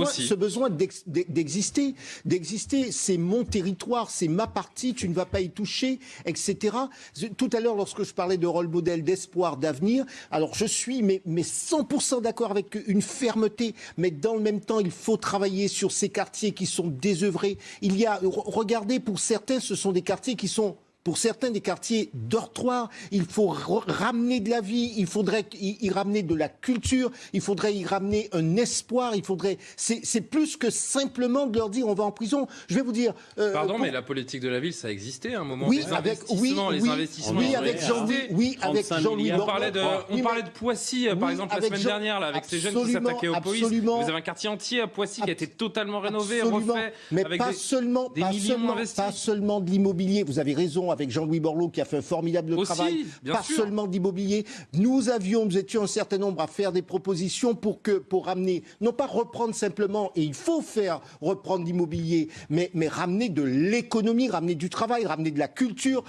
Aussi. ce besoin d'ex- d'exister, d'exister, c'est mon territoire, c'est ma partie, tu ne vas pas y toucher, etc. Tout à l'heure, lorsque je parlais de rôle modèle, d'espoir, d'avenir, alors je suis mais, mais 100% d'accord avec une fermeté, mais dans le même temps, il faut travailler sur ces quartiers qui sont désœuvrés. Il y a, re- regardez, pour certains, ce sont des quartiers qui sont pour certains des quartiers dortoirs, il faut ramener de la vie, il faudrait y, y ramener de la culture, il faudrait y ramener un espoir, il faudrait. C'est plus que simplement de leur dire on va en prison. Je vais vous dire. euh, Pardon, pour- mais la politique de la ville, ça existait à un moment. Oui, les avec oui, les oui, investissements. oui, avec. Jean-Louis, oui, avec 35 Jean-Louis milliards. On parlait de, on Oui, parlait de Poissy, par Oui, exemple, la semaine Jean- dernière, là, avec ces jeunes qui s'attaquaient aux polices. absolument. Vous avez un quartier entier à Poissy qui a été totalement rénové, refait. Mais avec pas des- seulement, des pas millions seulement, investis. pas seulement de l'immobilier. Vous avez raison avec Jean-Louis Borloo qui a fait un formidable Aussi, travail. pas sûr. seulement d'immobilier. Nous avions, nous étions un certain nombre à faire des propositions pour que, pour ramener, non pas reprendre simplement, et il faut faire reprendre l'immobilier, mais, mais ramener de l'économie, ramener du travail, ramener de la culture.